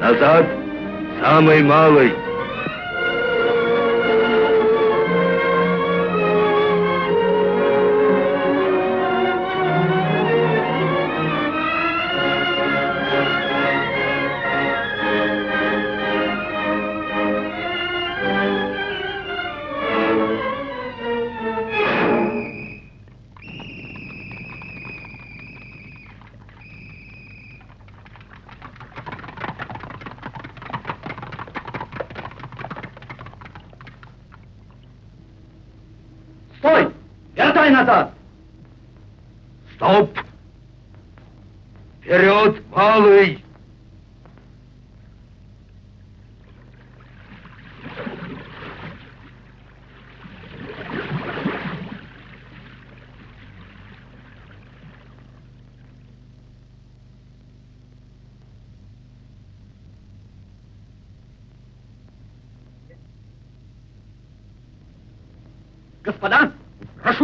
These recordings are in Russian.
Назад, самый малый.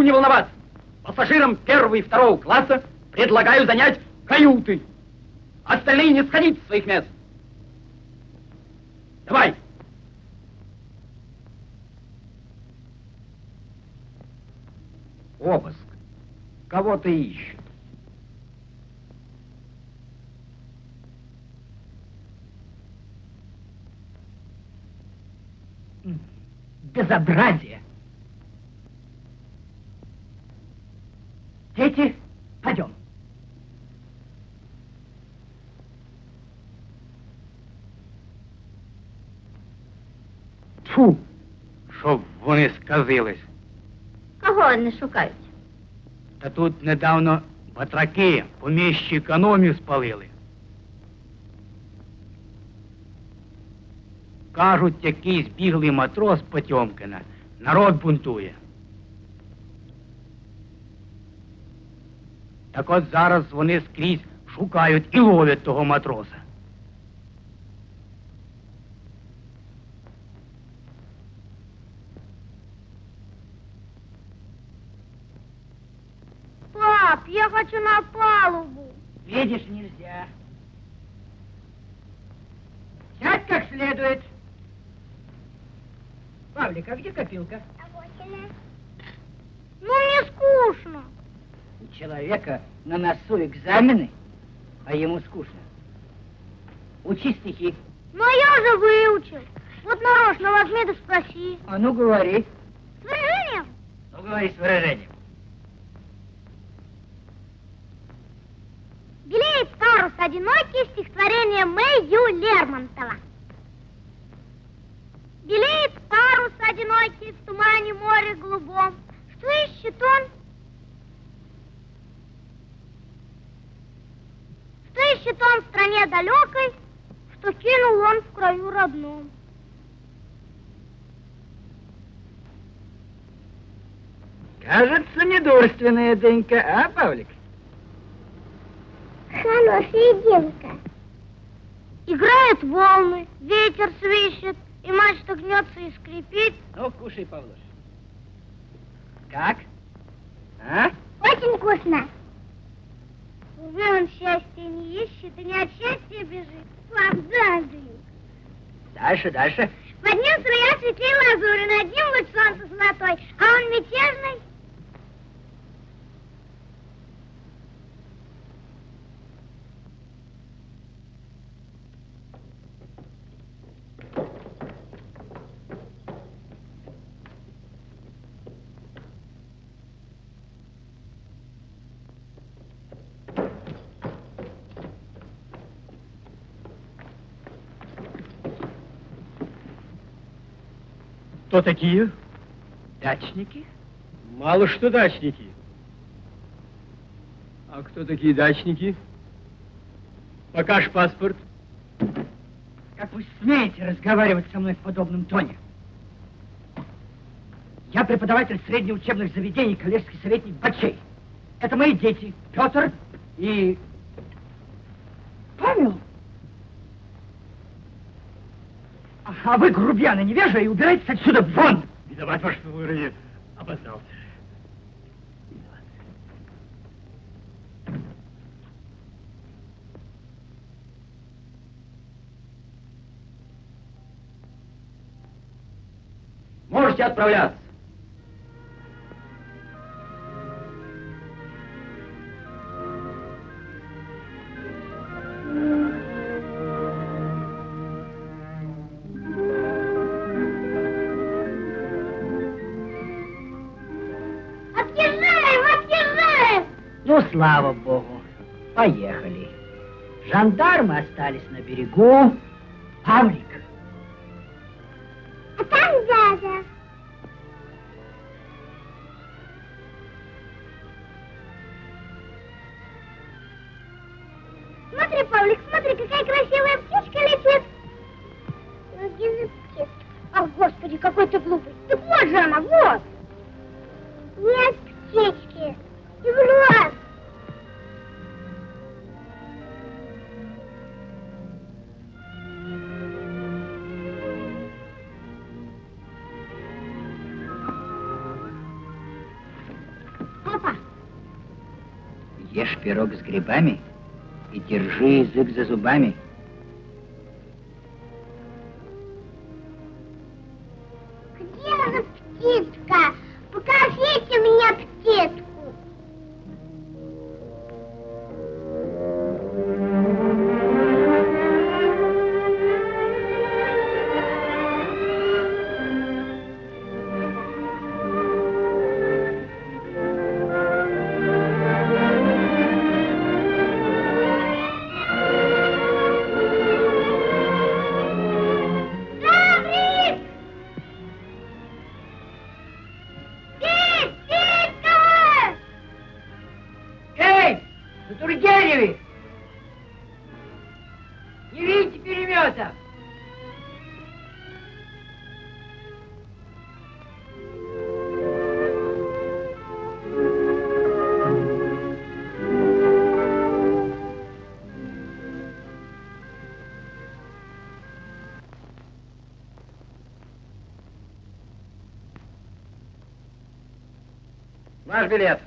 Не волноваться. Пассажирам первого и второго класса предлагаю занять каюты. Остальные не сходить с своих мест. Давай. Обыск. Кого ты ищешь? Безобразие. Вони. Кого вони шукають? Та тут недавно батраки по міщі економію спалили. Кажуть, якийсь біглий матрос Потьомкина. Народ бунтує. Так от зараз вони скрізь шукають і ловлять того матроса. Следует. Павлик, а где копилка? Ну, мне скучно. У человека на носу экзамены, а ему скучно. Учи стихи. Но я же выучил. Вот нарочно возьми да спроси. А ну говори. С выражением? Ну говори с выражением. Белеет парус одинокий стихотворение Мэй Лермонтова. Белеет парус одинокий в тумане море голубом. Что ищет он? Что ищет он в стране далекой, что кинул он в краю родном? Кажется, недурственная Денька, а, Павлик? Хорошая девка. Играют волны, ветер свищет, и мачта гнется и скрипит. Ну, кушай, Павлуш. Как? А? Очень вкусно. Уже он счастья не ищет и не от счастья бежит. Фантазию. Дальше, дальше. Под ним струя светлей лазури, над ним луч солнца золотой, а он мятежный. Кто такие? Дачники? Мало что дачники. А кто такие дачники? Покаж паспорт. Как вы смеете разговаривать со мной в подобном тоне? Я преподаватель средних учебных заведений, коллежский советник Бачей. Это мои дети, Петр и... А вы, грубияны, невежа, и убирайтесь отсюда вон! Виноват, ваше выродие, обознался. Можете отправляться. Слава богу. Поехали. Жандармы остались на берегу. Пирог с грибами и держи язык за зубами. Билет.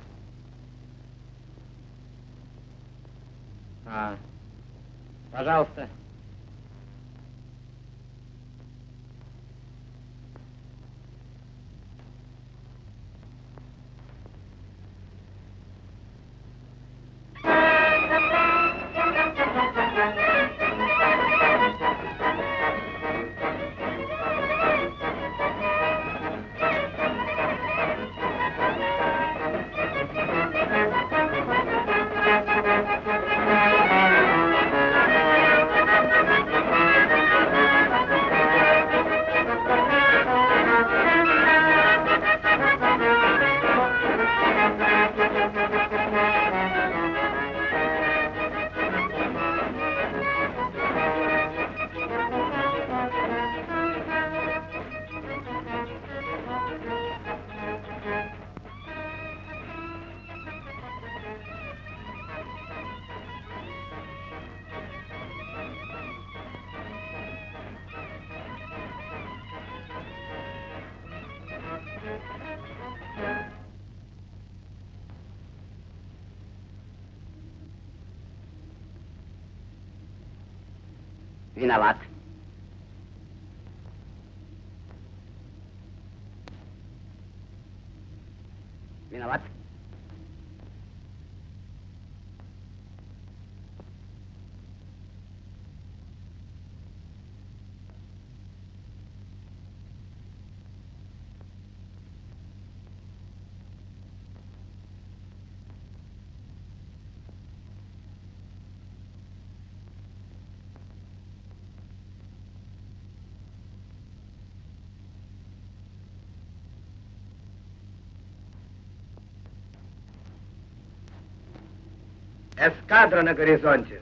Эскадра на горизонте.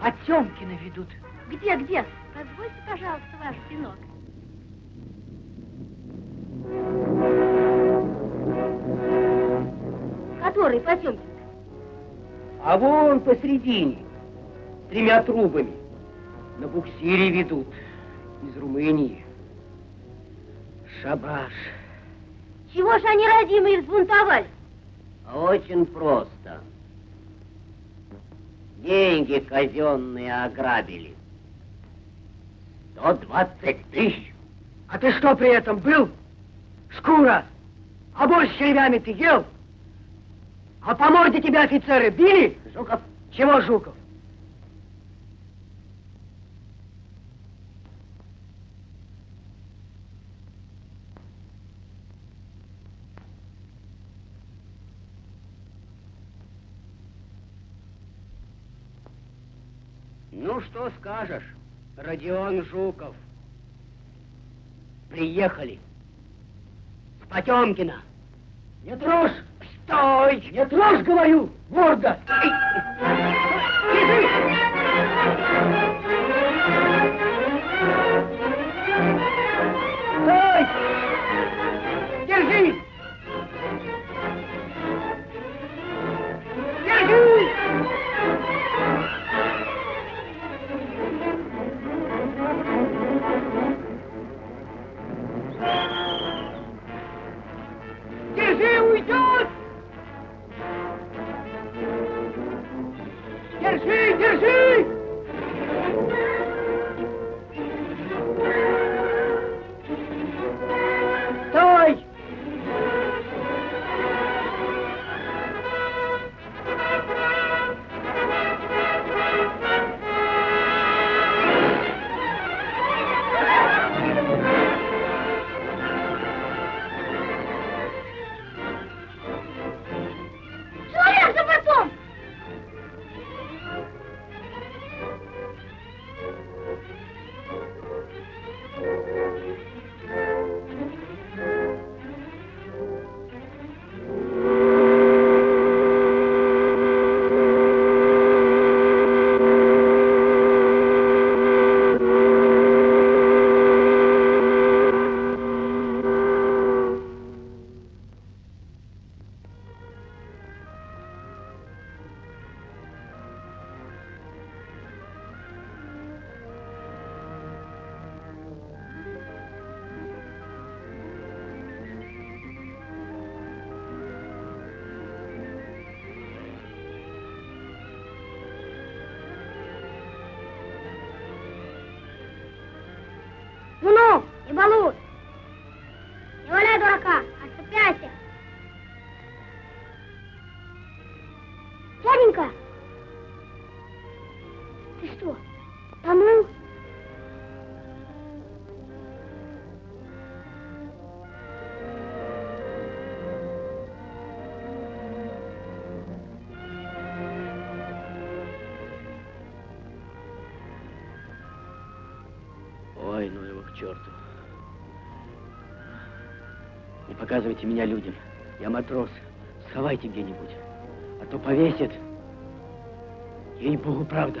Потемкина ведут. Где, где? Позвольте, пожалуйста, ваш пинок. Который Потемкин? А вон посредине, с тремя трубами, на буксире ведут, из Румынии. Шабаш. Чего же они родимые взбунтовались? А Очень просто. Деньги казенные ограбили. 120 тысяч. А ты что при этом был? Шкура. А борщ с червями ты ел? А по морде тебя офицеры били? Жуков, Чего, Жуков? ну что скажешь, Родион Жуков? Приехали. С Потемкина. Не трожь! Стой! Не трожь, говорю! Морда! Стой! Держи! Juno e Balu, Показывайте меня людям. Я матрос. Сховайте где-нибудь. А то повесят. Ей-богу, правда.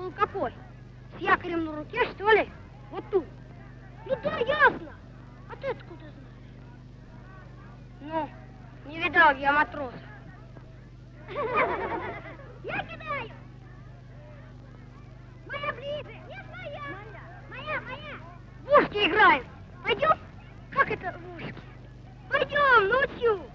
был какой? С якорем на руке, что ли? Вот тут. Ну да, ясно. А ты откуда знаешь? Ну, не видал я матроса. Я кидаю. Моя ближе. Нет, моя. Моя, моя. В ушки играют. Пойдем? Как это в ушки? Пойдем, ночью.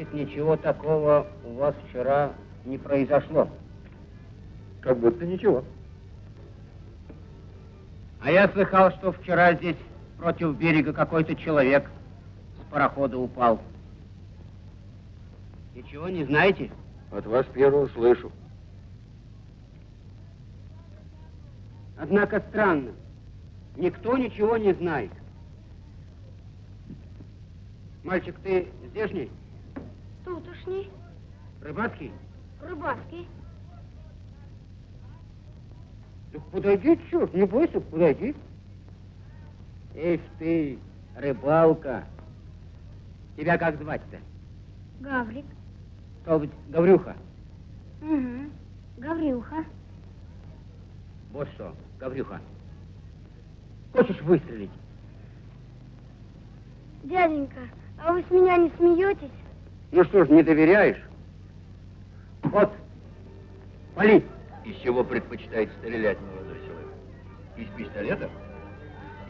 Значит, ничего такого у вас вчера не произошло. Как будто ничего. А я слыхал, что вчера здесь против берега какой-то человек с парохода упал. Ничего не знаете? От вас первого слышу. Однако странно. Никто ничего не знает. Мальчик, ты здешний? Тутушні. Рыбацкий? Рыбацкий. Так подойди, черт, не бойся, подойди. Эх ты, рыбалка. Тебя как звать-то? Гаврик. Стал быть, Гаврюха? Угу, Гаврюха. Вот что, Гаврюха, хочешь выстрелить? Дяденька, а вы с меня не смеетесь? Ну что ж, не доверяешь? Вот, пали. Из чего предпочитает стрелять молодой человек? Из пистолета?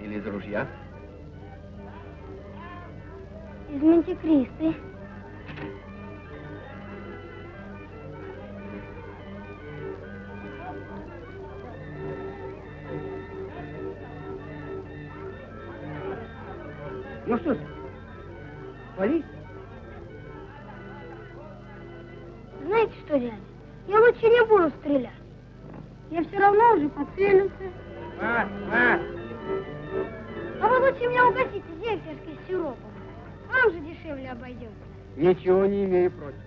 Или из ружья? Из мантикристы. Ничего не имею против.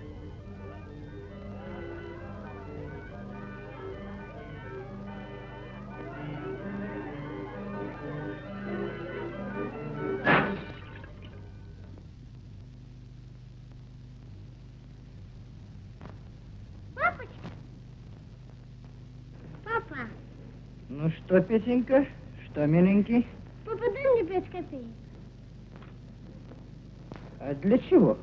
Папочка? Папа, Ну что, Петенька, что, миленький? папа, дай мне пять копеек. А для чего?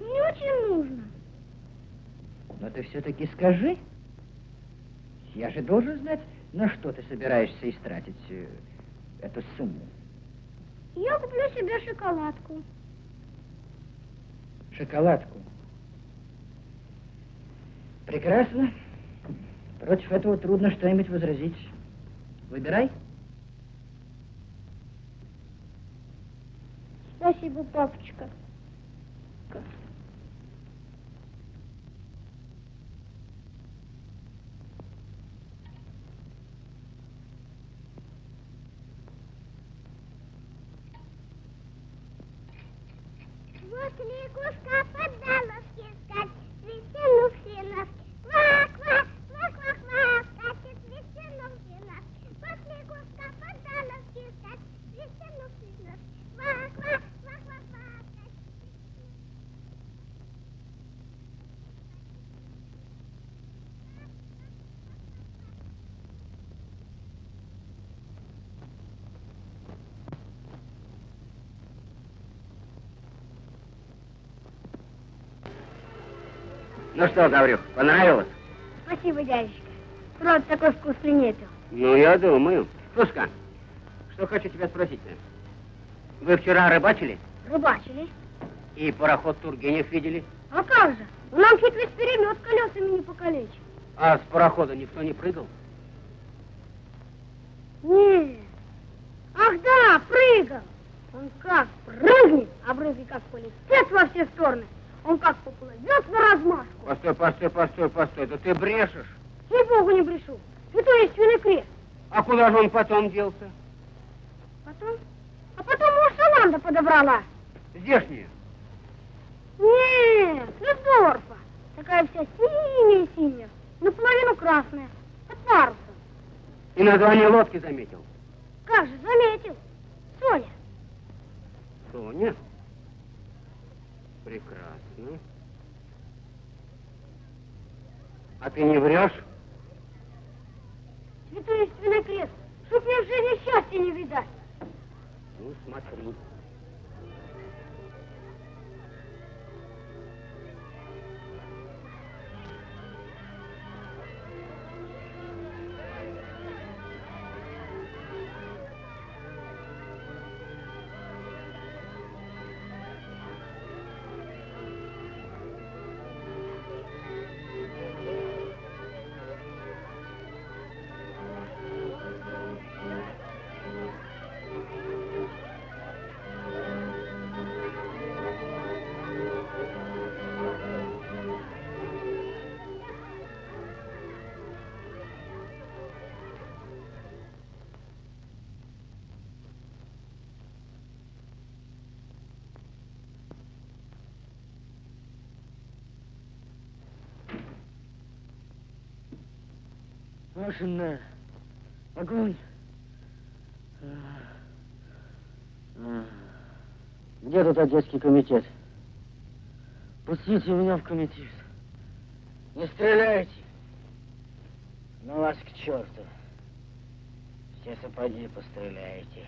Мне очень нужно. Но ты все-таки скажи. Я же должен знать, на что ты собираешься истратить э, эту сумму. Я куплю себе шоколадку. Шоколадку. Прекрасно. Против этого трудно что-нибудь возразить. Выбирай. Спасибо, папочка. Вот лягушка Ну что, Гаврюх, понравилось? Спасибо, дядюшка. Рот такой вкусный нету. Ну, я думаю. Слушка, что хочу тебя спросить. Вы вчера рыбачили Рыбачили. и пароход Тургенев видели? А как же? Нам чуть весь перемет колесами не покалечил. А с парохода никто не прыгал? Нет. Ах да, прыгал. Он как прыгнет, а брызги как полетят во все стороны. Он как поплывет на размашку. Постой, постой, постой, постой. Да ты брешешь. Ей-богу не брешу. Святой истинный крест. А куда же он потом делся? Потом? А потом уж Шаланда подобрала. Здешние. Нет, Людорфа. Такая вся синяя-синяя. Наполовину красная. От паруса. И название лодки заметил. Как же, заметил. Соня. Соня? Прекрасно. А ты не врешь? Святой истинный крест. Чтоб мне в жизни счастья не видать. Ну, смотри. Машина. Огонь. Где тут Одесский комитет? Пустите меня в комитет. Не стреляйте. Ну вас к черту. Все сапоги постреляете.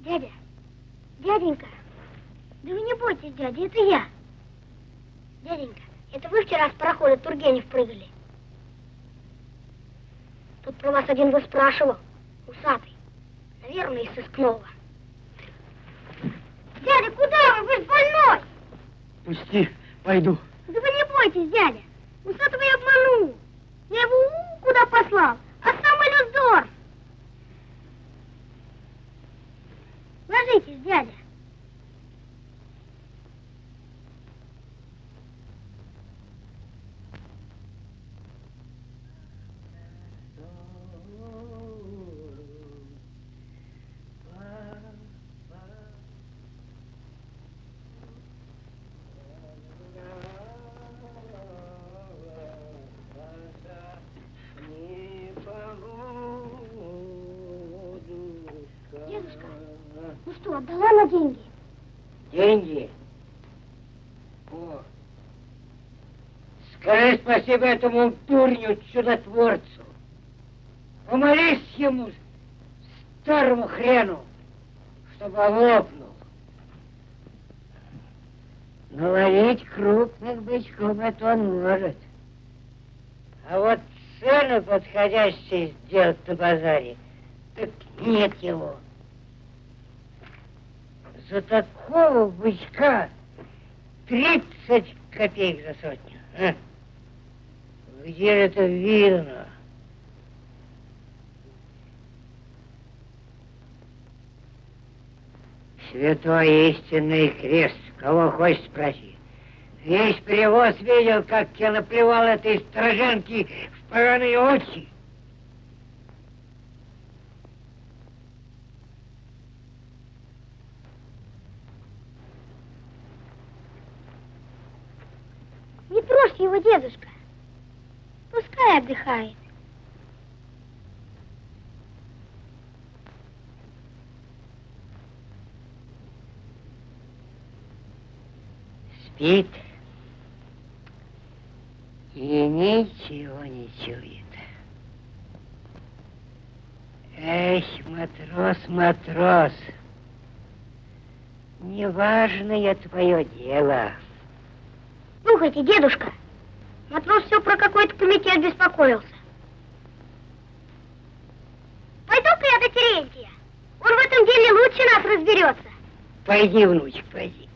Дядя, дяденька, да вы не бойтесь, дядя, это я. Дяденька, Это вы вчера с парохода Тургенев прыгали? Тут про вас один выспрашивал, усатый. Наверное, из сыскного. Дядя, куда вы? Вы же больной! Пусти, пойду. Да вы не бойтесь, дядя. Усатого я обманул. Я его у, куда послал, а сам Элюздор. Ложитесь, дядя. Спасибо этому дурню, чудотворцу. Помолись ему, старому хрену, чтобы лопнул. Но ловить крупных бычков это он может. А вот цены подходящие сделать на базаре, так нет его. За такого бычка 30 копеек за сотню. а? Где это видно? Святой истинный крест, кого хочешь спроси. Весь перевоз видел, как я наплевал этой страженки в поганые очи. Не трожь его, дедушка. Пускай отдыхает. Спит и ничего не чует. Эх, матрос, матрос, неважное твое дело. Слушайте, дедушка, матрос все про какой-то комитет беспокоился. Пойду-ка я до Терентия. Он в этом деле лучше нас разберется. Пойди, внучек, пойди.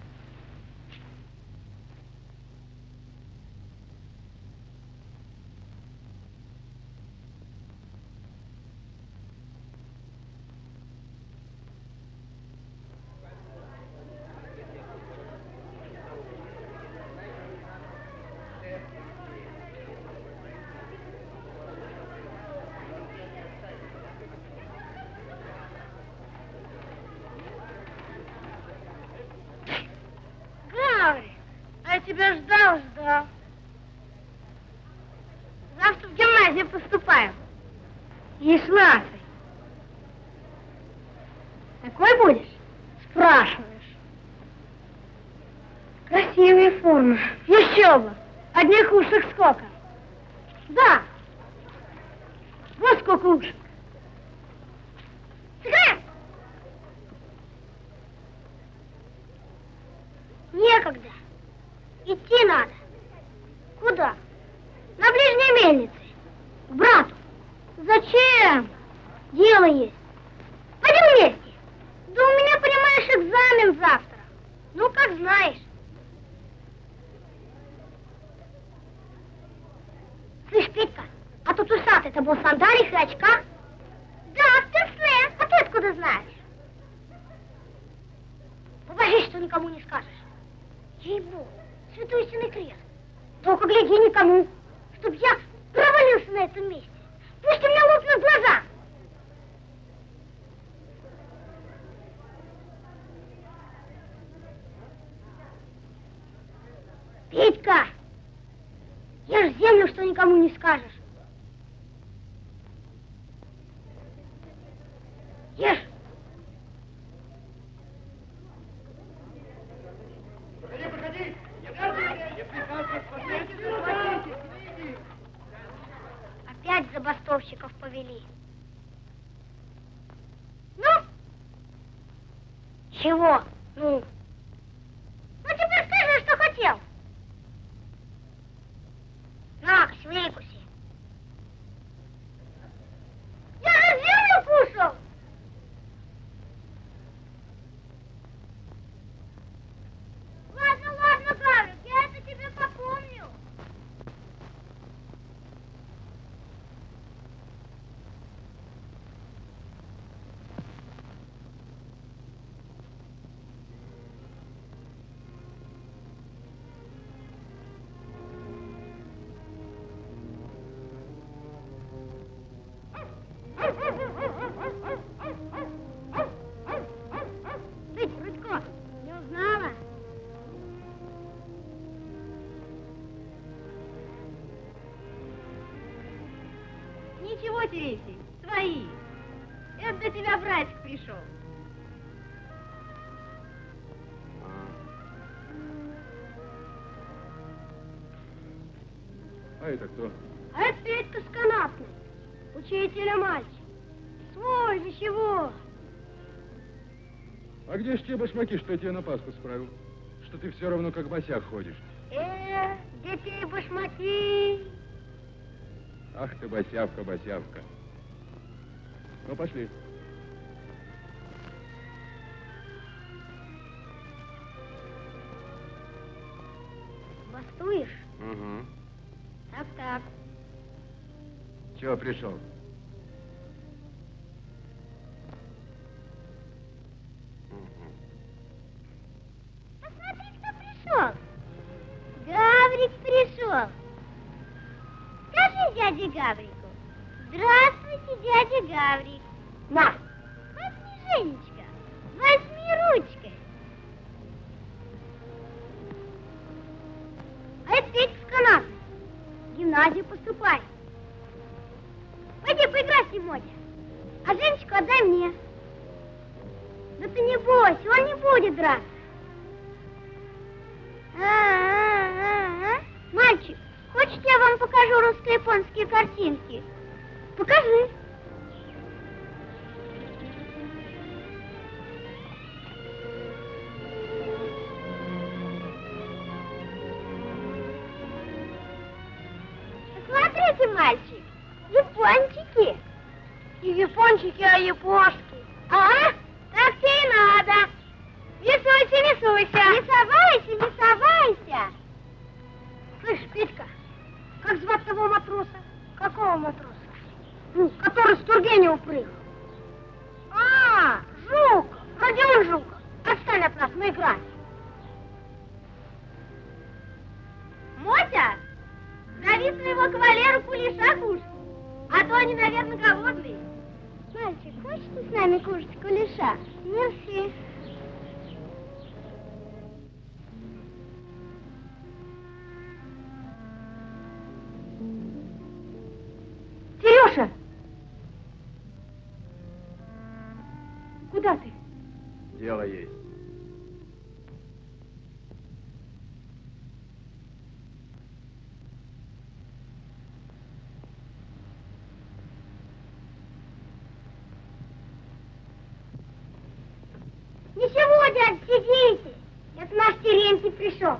Учителя мальчик. Свой же чего? А где ж те башмаки, что я тебе на Пасху справил? Что ты все равно как босяк ходишь. Э, детей башмаки. Ах ты, босявка, босявка. Ну, пошли. Бастуешь? Угу. Так-так. Чего пришел? Смотрите, мальчик, япончики. Не япончики, а япошки. А? Так тебе и надо. Рисуйся, рисуйся. Не совайся, не совайся. Слышь, Петька, как звать того матроса? Какого матроса? Ну, который с Тургенева прыгал. А, Жук, Родион Жук. Отстань от нас, мы играем. Мотя, своего кавалера кулеша кушать, а то они, наверное, голодные. Мальчик, хочешь ты с нами кушать кулеша? Мерси. Пришел.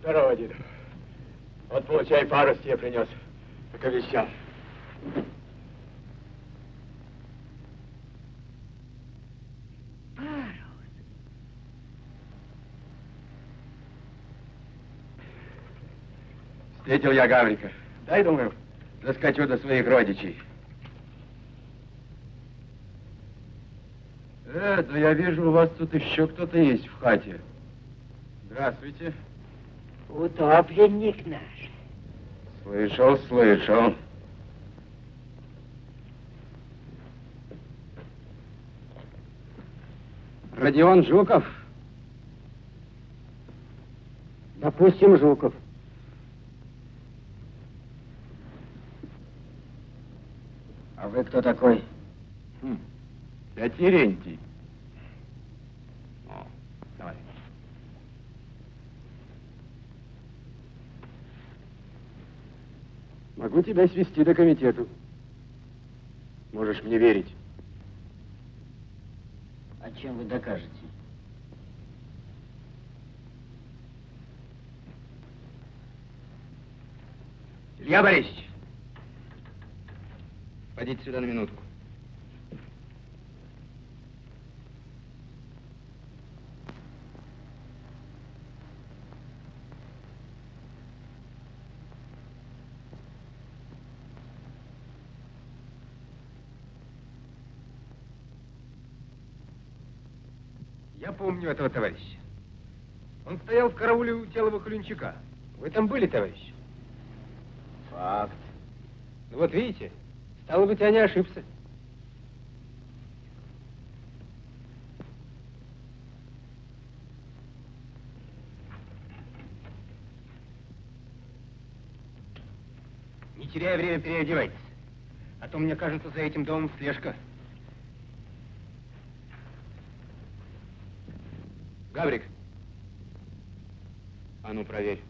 Здорово, дед. Вот получай парус тебе принес, как обещал. Встретил я Гаврика. Дай, думаю, заскочу до своих родичей. Э, да я вижу, у вас тут еще кто-то есть в хате. Здравствуйте. Утопленник наш. Слышал, слышал. Родион Жуков. Допустим, Жуков. А вы кто такой? Хм. Я Терентий. могу тебя свести до комитету. Можешь мне верить. А чем вы докажете? Илья Борисович, пойдите сюда на минутку. Помню этого товарища. Он стоял в карауле у тела Вахлюнчика. Вы там были, товарищ? Факт. Ну вот видите, стало быть, я не ошибся. Не теряя время, переодевайтесь. А то, мне кажется, за этим домом слежка. Гаврик. А ну, проверь.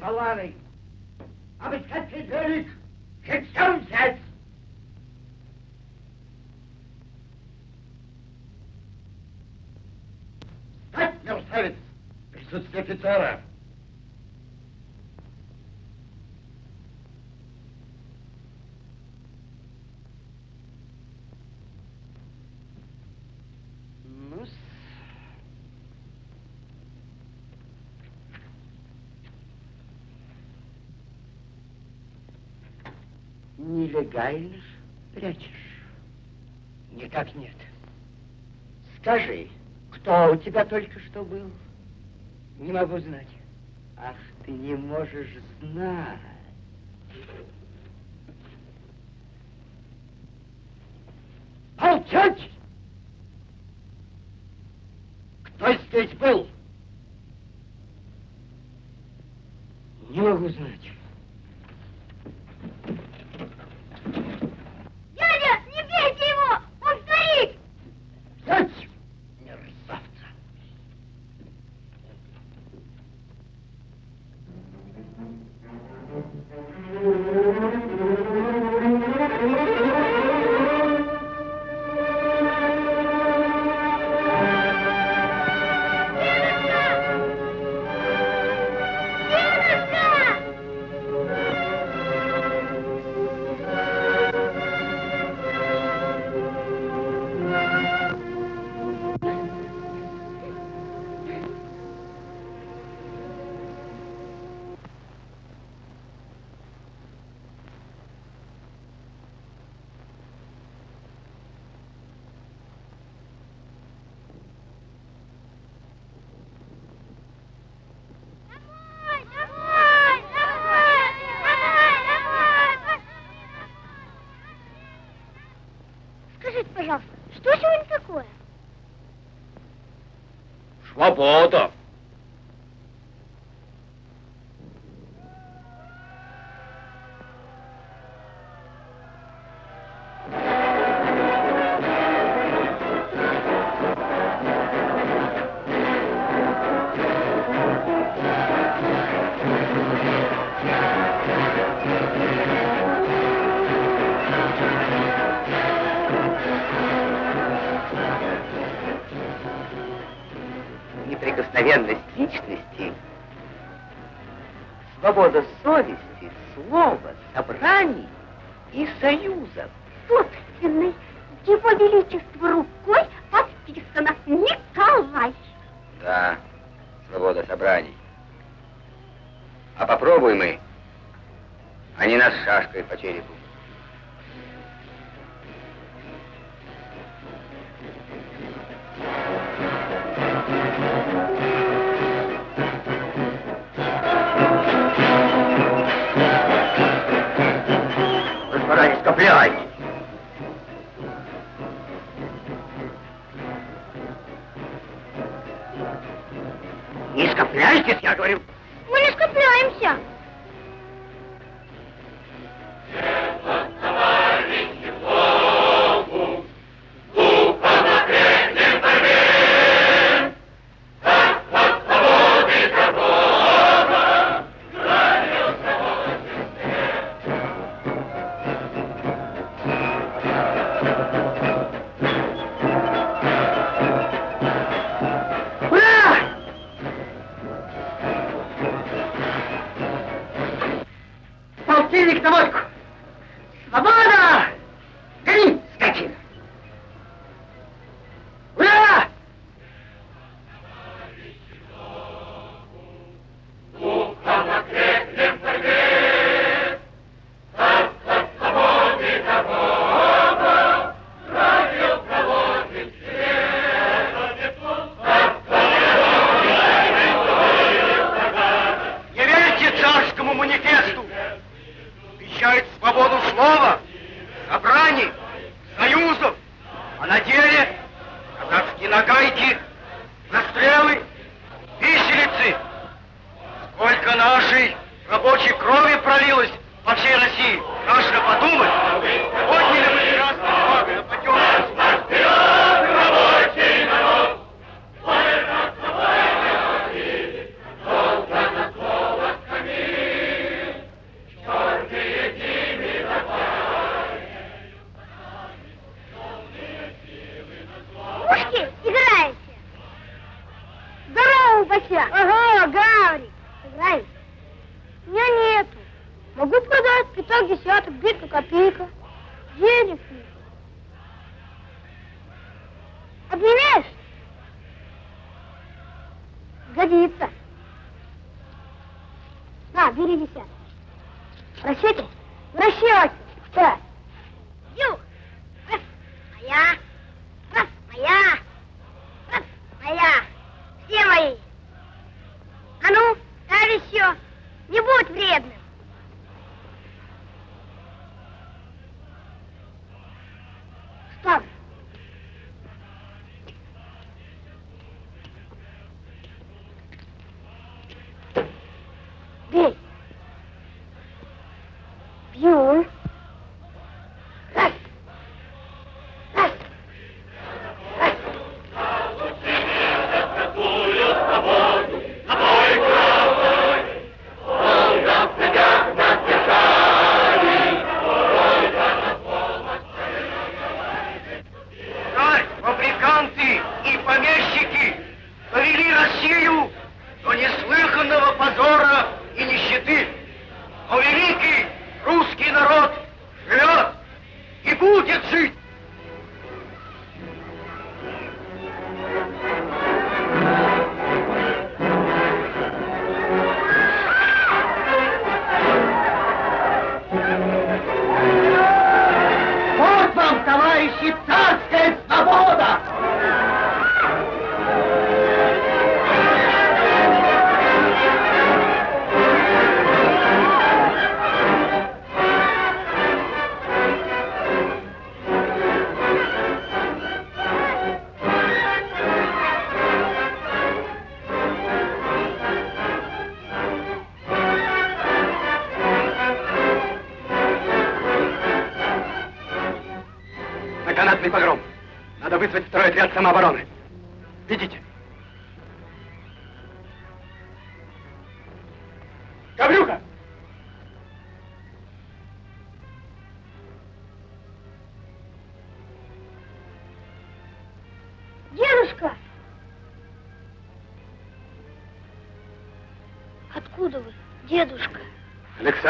Вы стоите, как болваны? Обыскать предверник! Живцом взять! Встать, мерзавец! Присутствие офицера! ну Ж прячешь? Никак нет. Скажи, кто у тебя только что был? Не могу знать. Ах, ты не можешь знать. ਬਹੁਤ for the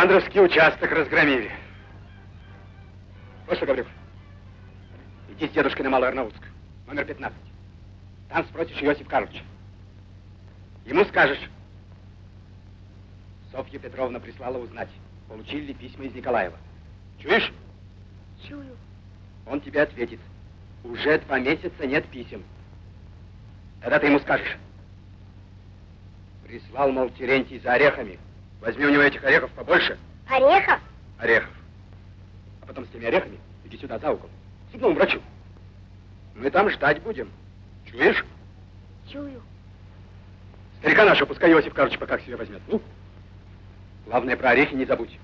Александровский участок разгромили. Вот что, Гаврюха. Иди с дедушкой на Малую Арнаутскую, номер 15. Там спросишь Иосиф Карловича. Ему скажешь. Софья Петровна прислала узнать, получили ли письма из Николаева. Чуешь? Чую. Он тебе ответит. Уже два месяца нет писем. Тогда ты ему скажешь. Прислал, мол, Терентий за орехами. Возьми у него этих орехов побольше. Орехов? Орехов. А потом с теми орехами иди сюда за угол. К зубному врачу. Мы там ждать будем. Чуешь? Чую. Старика нашего пускай Иосиф Карлович пока к себе возьмет. Ну? Главное, про орехи не забудь.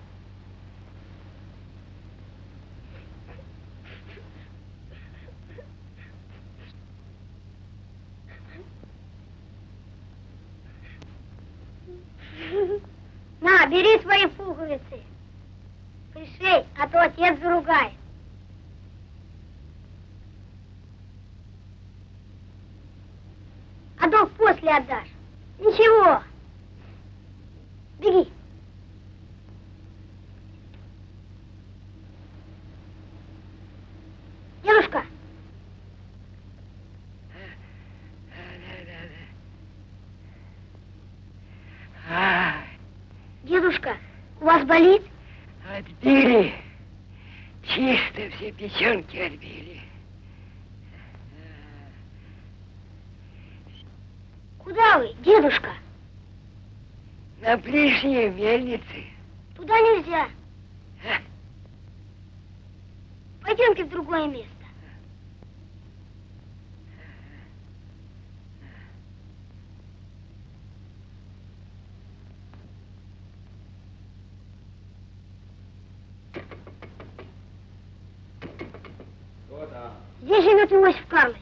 На, бери свои пуговицы. Пришей, а то отец заругает. А долг после отдашь. Ничего. Беги. Дедушка, А, дедушка, у вас болит? отбили. Чисто все печенки отбили. Куда вы, дедушка? На ближней мельнице. Туда нельзя. Пойдемте в другое место. Кто там? Здесь живет Иосиф Карлович.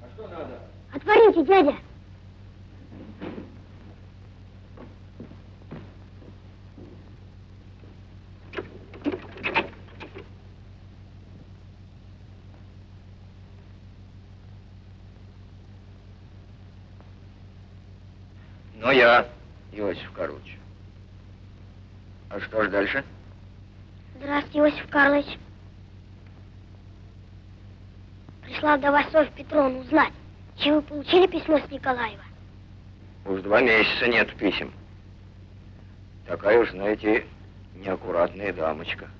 А что надо? Отворите, дядя. Ну, я, Иосиф Карлович. А что ж дальше? Здравствуйте, Иосиф Карлович. Пришла вдова Софья Петровна узнать, чем вы получили письмо с Николаева. Уж два месяца нет писем. Такая уж, знаете, неаккуратная дамочка.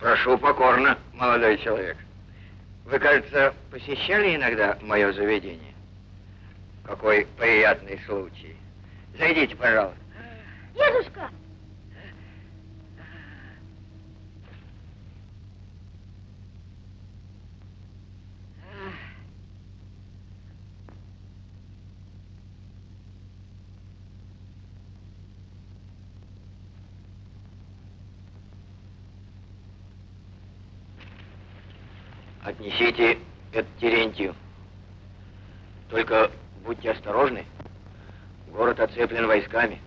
Прошу покорно, молодой человек. Вы, кажется, посещали иногда мое заведение? Какой приятный случай. Зайдите, пожалуйста. Дедушка! Отнесите это Терентию. Только будьте осторожны. Город оцеплен войсками.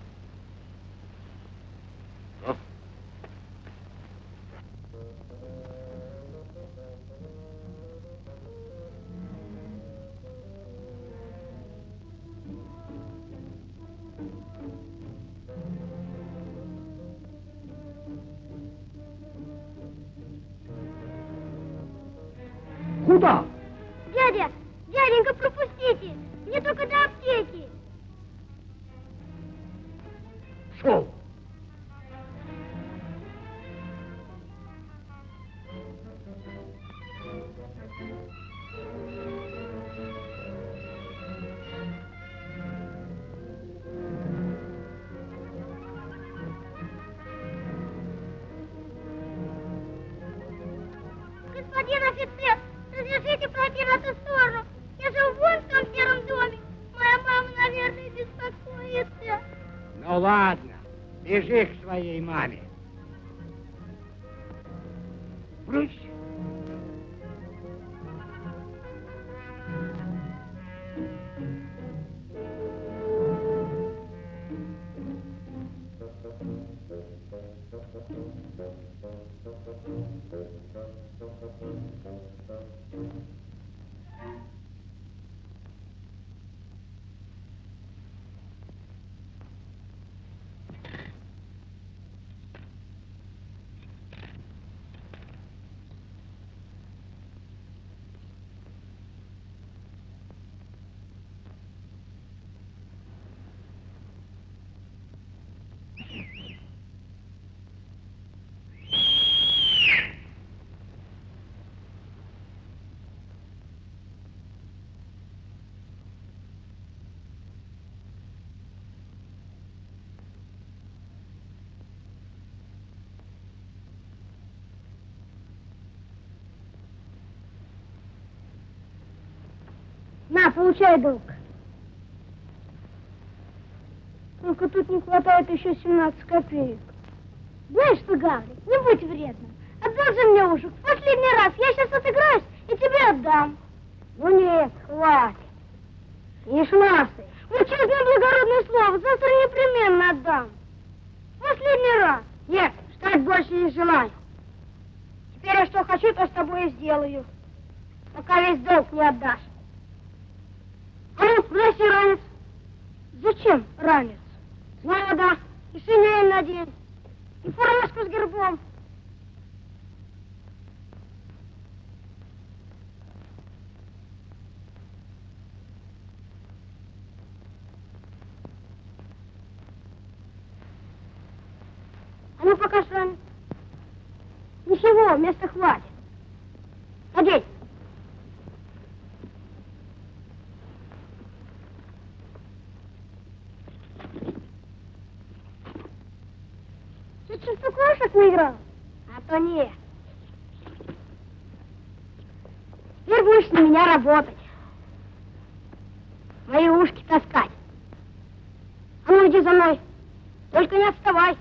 Ладно, бежи к своей маме. Получай долг. Только тут не хватает еще 17 копеек. Знаешь что, Гаврик, не будь вредным. Отдал же мне ушек. В последний раз я сейчас отыграюсь и тебе отдам. Ну нет, хватит. Не шмастай. Вот честное благородное слово, завтра непременно отдам. Последний раз. Нет, ждать больше не желаю. Теперь я что хочу, то с тобой и сделаю. Пока весь долг не отдашь. Брось ранец. Зачем ранец? Знаю, да. И шинель надень. И фуражку с гербом. А ну, пока ранец. Ничего, места хватит. Надень. Ты что, в кошек наиграл? А то нет. Теперь будешь на меня работать. Мои ушки таскать. А ну иди за мной. Только не отставай.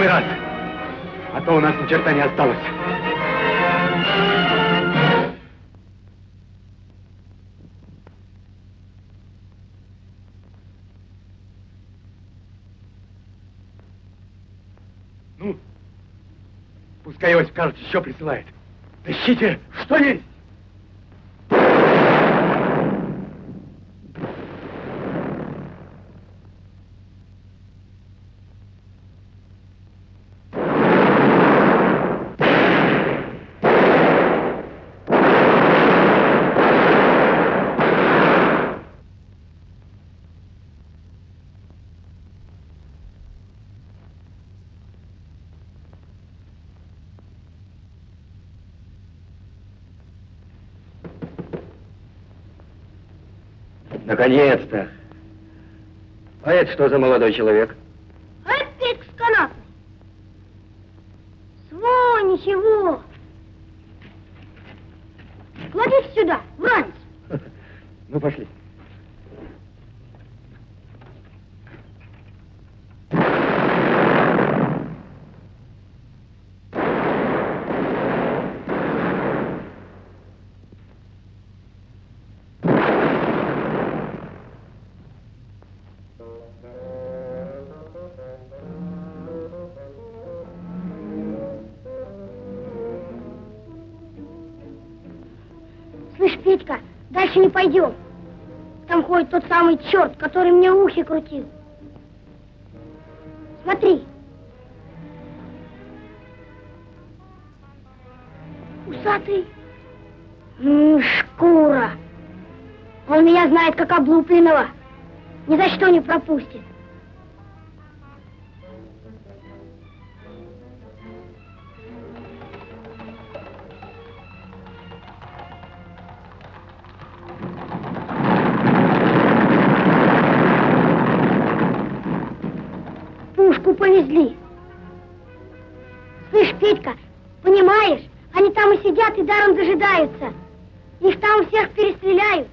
самый раз. А то у нас ни черта не осталось. Ну, пускай Иосиф Карлович еще присылает. Тащите что есть! Что за молодой человек? Пойдем. Там ходит тот самый черт, который мне ухи крутил. Смотри. Усатый. Ну, шкура. Он меня знает как облупленного. Ни за что не пропустит. Пушку повезли. Слышь, Петька, понимаешь, они там и сидят и даром дожидаются. Их там всех перестреляют.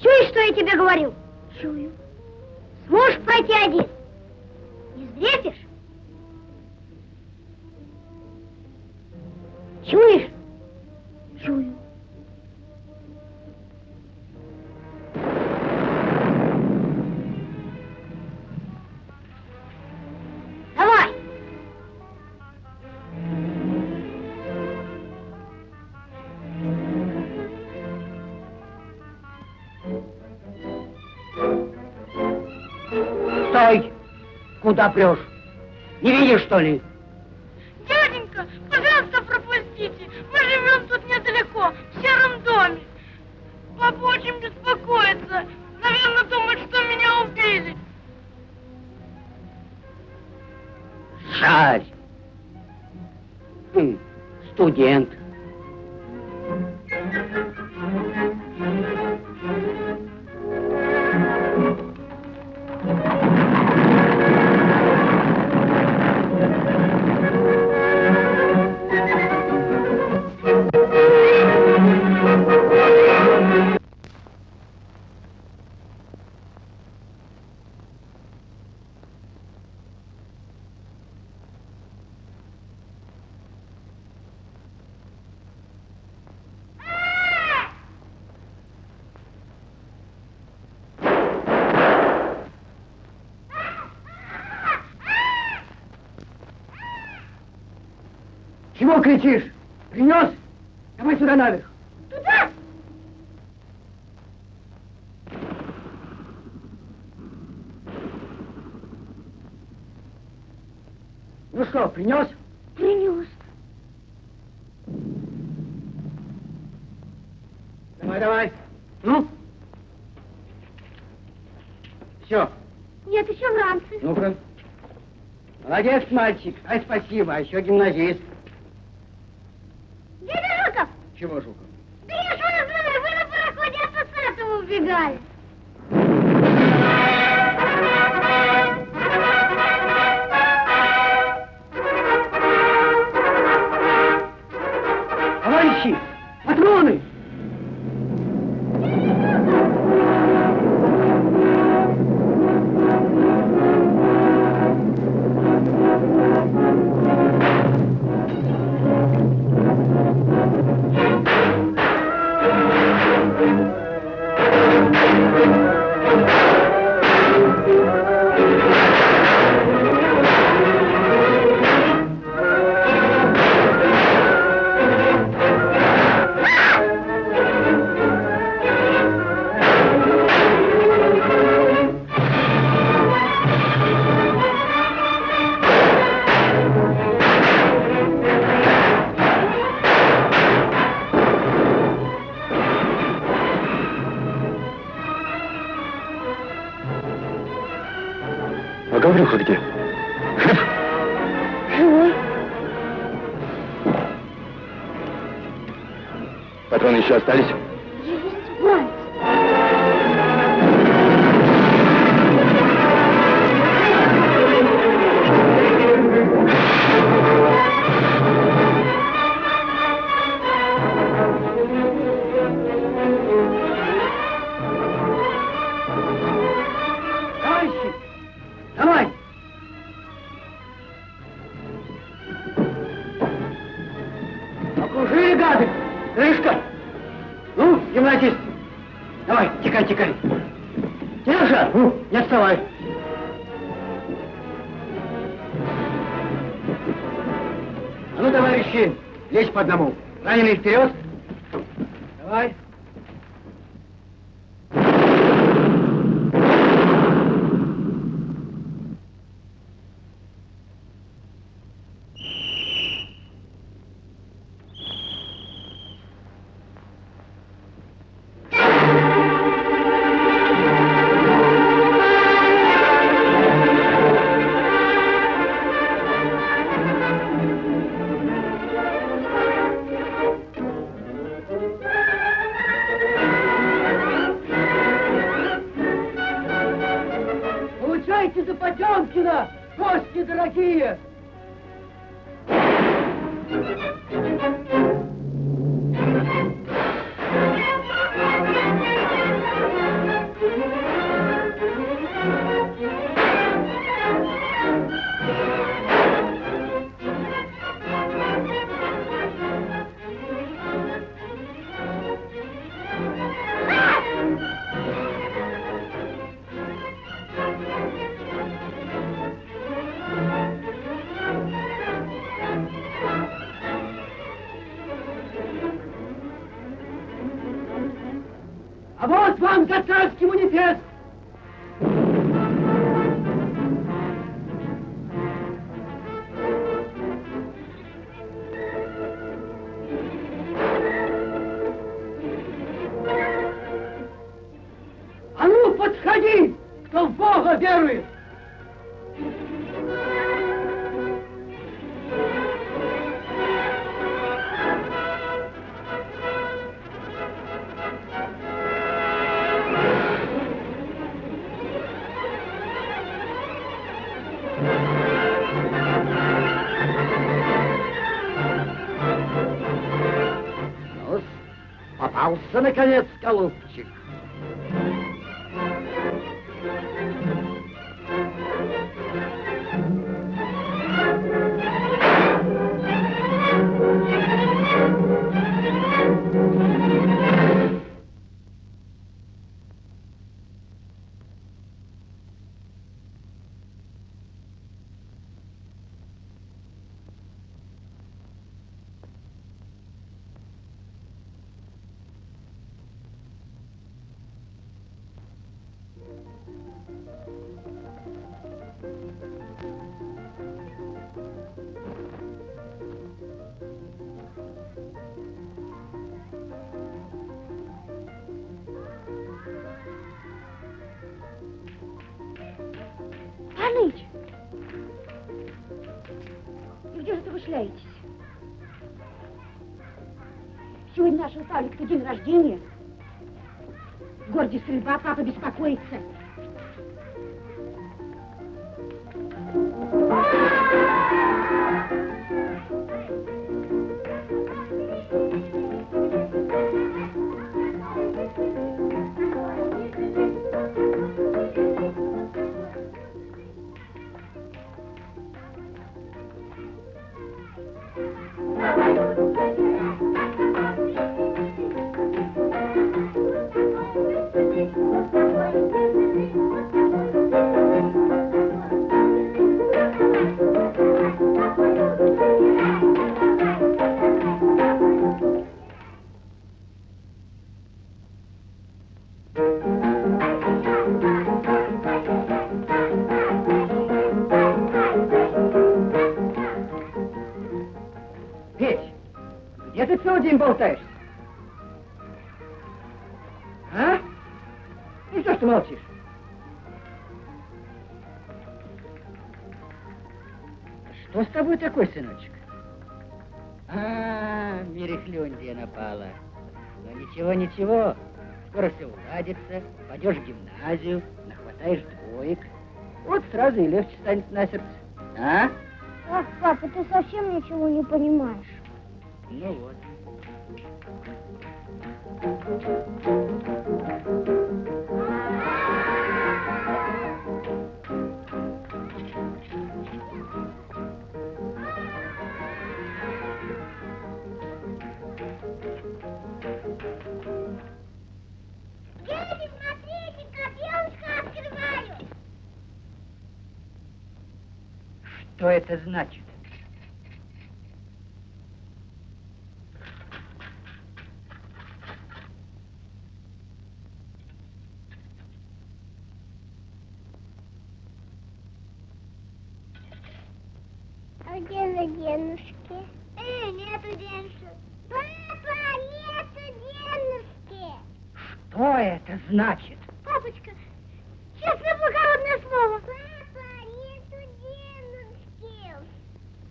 Чуешь, что я тебе говорю? Чую. Сможешь пройти один? Не сдрепишь? Чуешь? Чую. Куда прешь? Не видишь, что ли? Дяденька, пожалуйста, пропустите. Мы живем тут недалеко, в сером доме. Папа очень беспокоится. Наверное, думает, что меня убили. Жаль. Хм, студент. Кричишь? Принес? Давай сюда наверх. Туда! Ну что, принес? Принес. Давай, давай. Ну? Все. Нет, еще в ранце. Ну-ка. Молодец, мальчик. Ай, спасибо. А еще гимназист. Патроны еще день рождения. Все уладится. Пойдешь в гимназию, нахватаешь двоек. Вот сразу и легче станет на сердце. А? Ах, папа, ты совсем ничего не понимаешь. Ну вот. Что это значит? А где за денежки? Э, нету денежек. Папа, нету денежки. Что это значит? Папочка, честное благородное слово. Папа, нету денежки.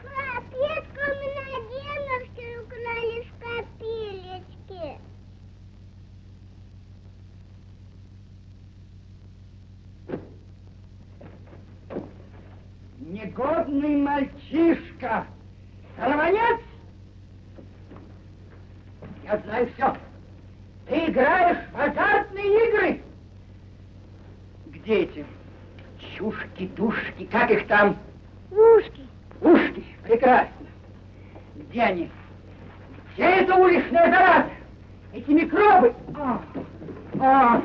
Пап, Петка, у меня денежки украли с копилечки. Негодный мальчишка! Сорванец! Я знаю все. Ты играешь в азартные игры. Где эти чушки, душки, как их там? Ушки. Ушки, прекрасно. Где они? Где эта уличная зараза? Эти микробы? А, а.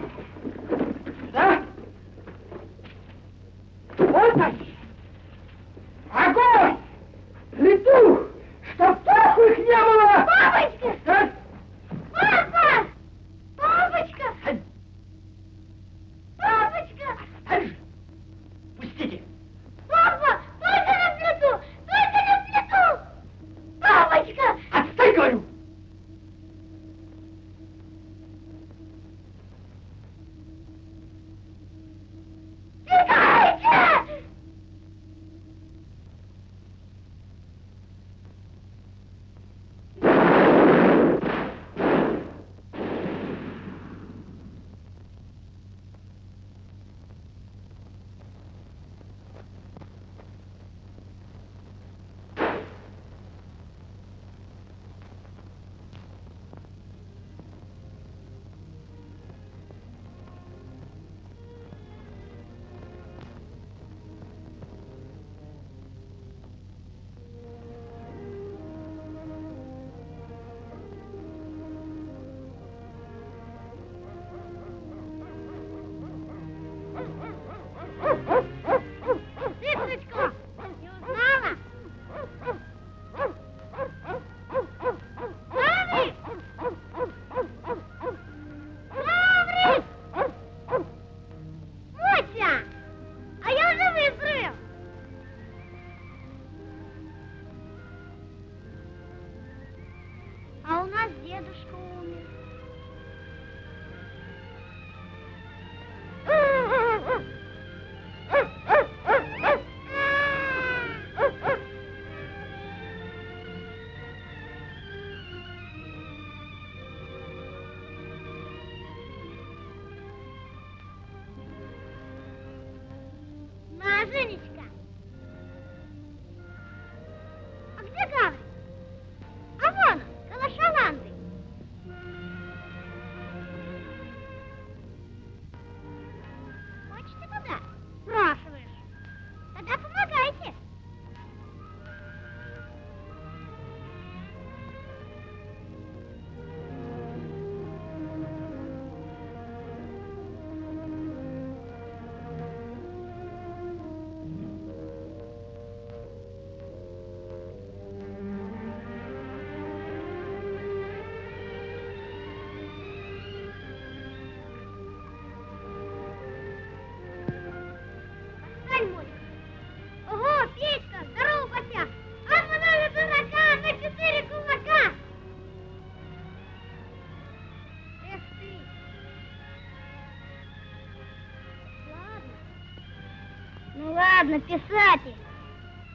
ладно, писатель.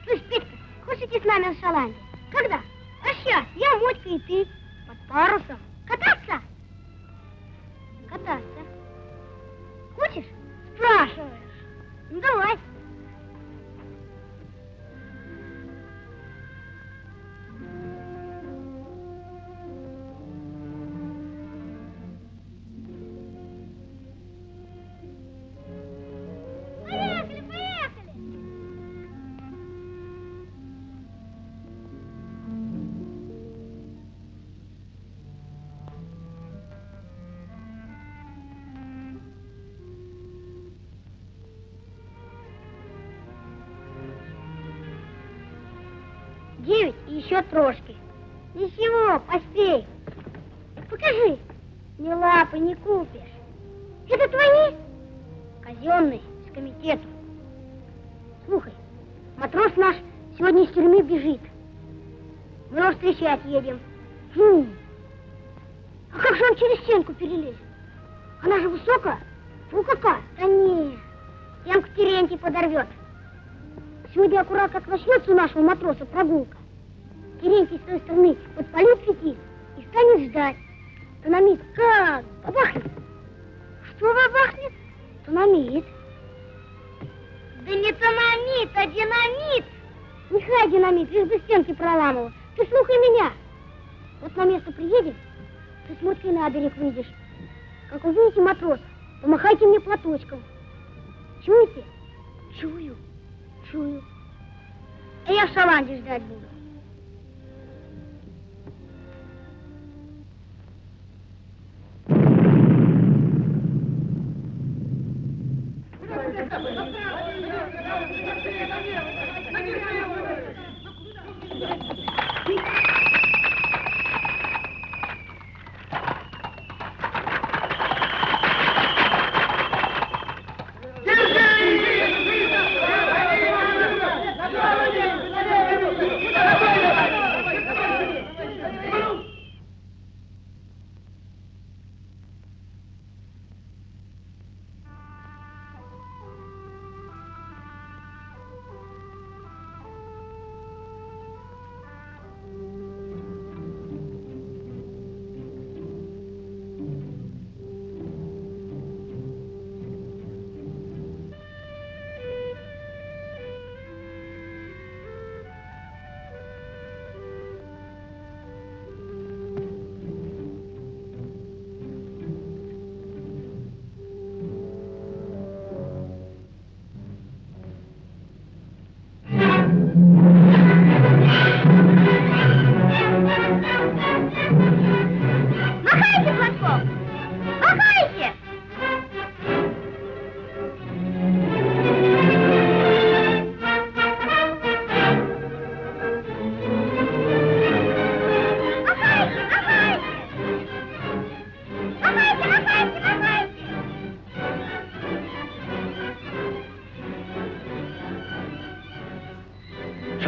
Слышь, Петька, хочешь идти с нами в шалань? строжки. Ничего, поспей. Покажи. Ни лапы не купишь. Это твои? Казенные, с комитету. Слухай, матрос наш сегодня из тюрьмы бежит. Мы его встречать едем. wanders that bull.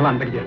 வரலாம் தெரியாது